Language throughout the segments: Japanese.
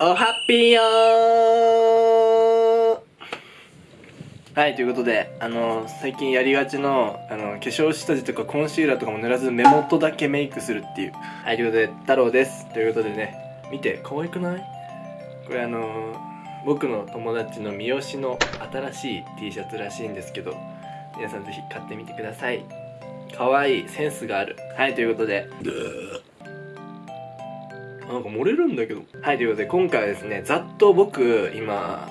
おハッピーよー。はいということであの最近やりがちのあの化粧下地とかコンシーラーとかも塗らず目元だけメイクするっていう。はいということで太郎です。ということでね見て可愛くない？これあの僕の友達の三好の新しい T シャツらしいんですけど皆さんぜひ買ってみてください。可愛いセンスがある。はいということでなんか漏れるんだけど。はいということで今回はですねざっと僕今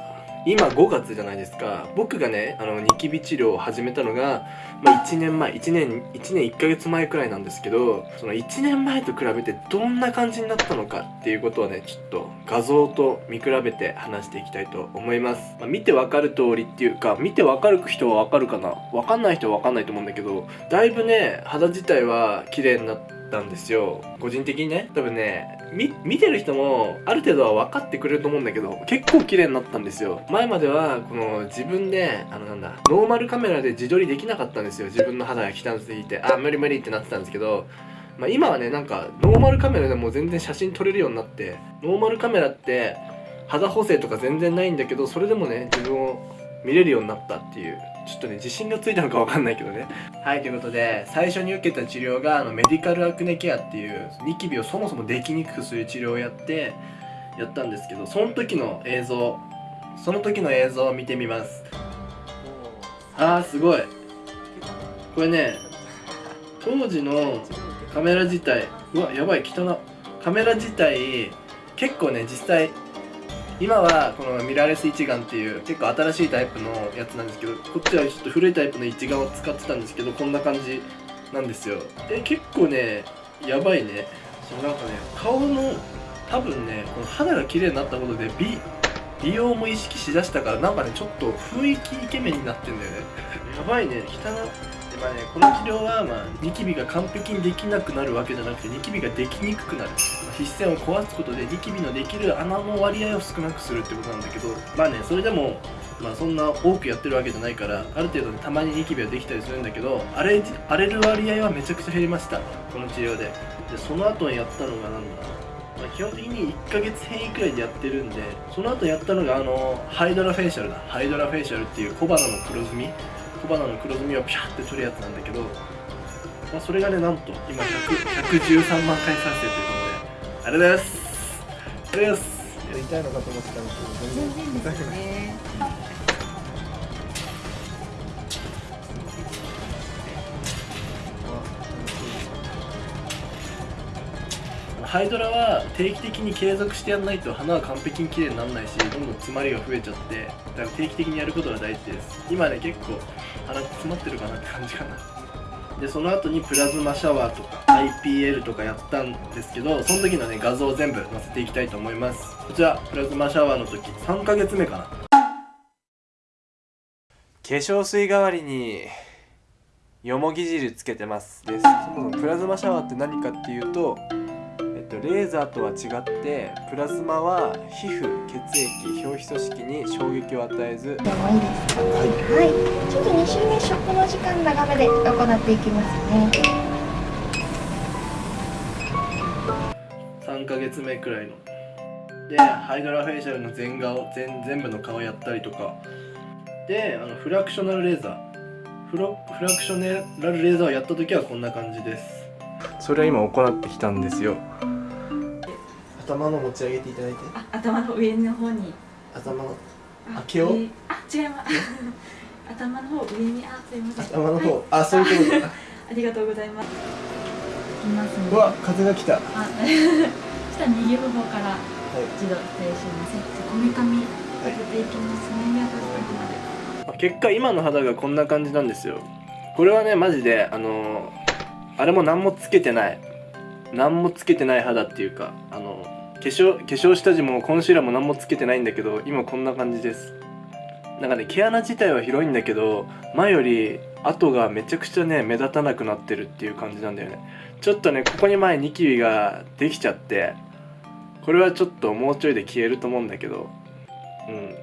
今5月じゃないですか。僕がねあのニキビ治療を始めたのが、まあ、1年前1年1年1ヶ月前くらいなんですけどその1年前と比べてどんな感じになったのかっていうことをねちょっと画像と見比べて話していきたいと思います、まあ、見てわかる通りっていうか見てわかる人はわかるかな？わかんない人はわかんないと思うんだけどだいぶね肌自体は綺麗になってたんですよ。個人的にね多分ね見てる人もある程度は分かってくれると思うんだけど結構綺麗になったんですよ。前まではこの自分であのなんだノーマルカメラで自撮りできなかったんですよ。自分の肌が汚すぎてあ無理無理ってなってたんですけどまあ、今はねなんかノーマルカメラでも全然写真撮れるようになってノーマルカメラって肌補正とか全然ないんだけどそれでもね自分を見れるようになったっていう。ちょっとね自信がついたのかわかんないけどね。はいということで最初に受けた治療があのメディカルアクネケアっていうニキビをそもそもできにくくする治療をやってやったんですけどその時の映像その時の映像を見てみます。あーすごい。これね当時のカメラ自体うわやばい汚カメラ自体結構ね実際今はこのミラーレス一眼っていう結構新しいタイプのやつなんですけどこっちはちょっと古いタイプの一眼を使ってたんですけどこんな感じなんですよ。え結構ねやばいね。そなんかね顔の多分ねこの肌が綺麗になったことで美美容も意識しだしたからなんかねちょっと雰囲気イケメンになってんだよね。やばいね。汚まあね、この治療は、まあ、ニキビが完璧にできなくなるわけじゃなくてニキビができにくくなる。皮脂腺を壊すことでニキビのできる穴の割合を少なくするってことなんだけどまあねそれでもまあそんな多くやってるわけじゃないからある程度、ね、たまにニキビはできたりするんだけど荒れ荒れる割合はめちゃくちゃ減りました。この治療で。でその後にやったのがなんだまあ、基本的に1ヶ月単位くらいでやってるんでその後やったのがあのハイドラフェイシャルだ。ハイドラフェイシャルっていう小鼻の黒ずみ小鼻の黒ずみをピャーって取るやつなんだけど、まあ、それがねなんと今113万回再生ということでありがとうございます。ありがとうございます。やりたいのかと思ってたんですけど全然痛くないハイドラは定期的に継続してやんないと花は完璧に綺麗にならないしどんどん詰まりが増えちゃってだから定期的にやることが大事です。今ね結構鼻詰まってるかなって感じかな。でその後にプラズマシャワーとか IPL とかやったんですけどその時のね画像を全部載せていきたいと思います。こちらプラズマシャワーの時3ヶ月目かな。化粧水代わりによもぎ汁つけてます。です。そもそもプラズマシャワーって何かっていうとと、レーザーとは違ってプラズマは皮膚血液表皮組織に衝撃を与えず。でもいいですかはい、はい、ちょっと2週目食の時間長めで行っていきますね。3ヶ月目くらいの。でハイドラフェイシャルの全顔全全部の顔やったりとか。であのフラクショナルレーザー。フロフラクショナルレーザーをやった時はこんな感じです。それは今行ってきたんですよ頭の持ち上げていただいて。あ頭の上の方に。頭のあ毛を？あ違います。頭の方上にあすいません。頭の方、はい、あそういうことか。ありがとうございます。ますね。うわ風が来た。あ下右の方から一度失礼しますこめかみ当てていきますね、宮田さんまで結果今の肌がこんな感じなんですよ。これはねマジであのあれも何もつけてない。何もつけてない肌っていうかあの化粧化粧下地もコンシーラーも何もつけてないんだけど今こんな感じです。なんかね毛穴自体は広いんだけど前より跡がめちゃくちゃね目立たなくなってるっていう感じなんだよね。ちょっとねここに前ニキビができちゃってこれはちょっともうちょいで消えると思うんだけどうん。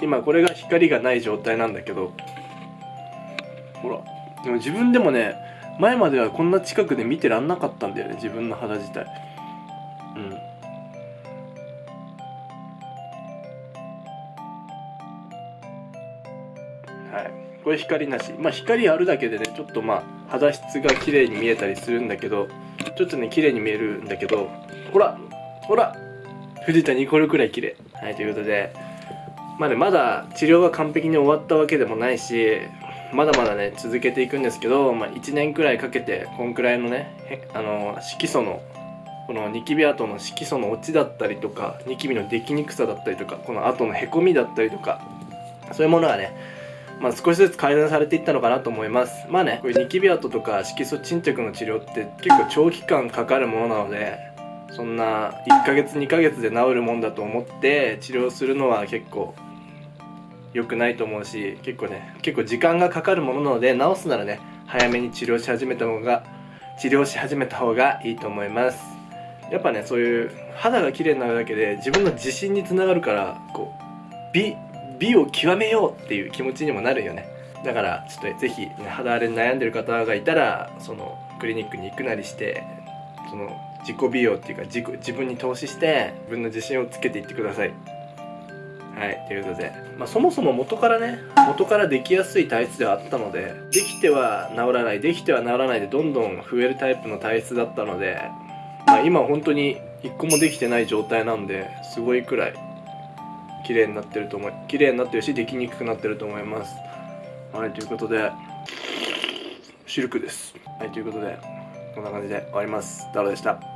今これが光がない状態なんだけど。ほらでも自分でもね前まではこんな近くで見てらんなかったんだよね自分の肌自体。はい。これ光なし。まあ光あるだけでねちょっとまあ肌質が綺麗に見えたりするんだけどちょっとね綺麗に見えるんだけどほらほら藤田ニコルくらい綺麗。はいということで。まあねまだ治療が完璧に終わったわけでもないしまだまだね続けていくんですけど、まあ、1年くらいかけてこんくらいのねあの色素のこのニキビ跡の色素の落ちだったりとかニキビのできにくさだったりとかこの跡のへこみだったりとかそういうものがねまあ、少しずつ改善されていったのかなと思います。まあねこれニキビ跡とか色素沈着の治療って結構長期間かかるものなのでそんな1ヶ月2ヶ月で治るもんだと思って治療するのは結構良くないと思うし結構ね結構時間がかかるものなので治すならね早めに治療し始めた方が治療し始めた方がいいと思います。やっぱねそういう肌が綺麗になるだけで自分の自信につながるからこう美美を極めようっていう気持ちにもなるよね。だからちょっとぜひ、肌荒れに悩んでる方がいたらそのクリニックに行くなりしてその自己美容っていうか自己自分に投資して自分の自信をつけていってください。はいということで、まあ、そもそも元からね元からできやすい体質ではあったのでできては治らないできては治らないでどんどん増えるタイプの体質だったので、まあ、今本当に一個もできてない状態なんですごいくらい綺麗になってると思い綺麗になってるしできにくくなってると思います。はいということでシルクです。はいということでこんな感じで終わります。ダロでした。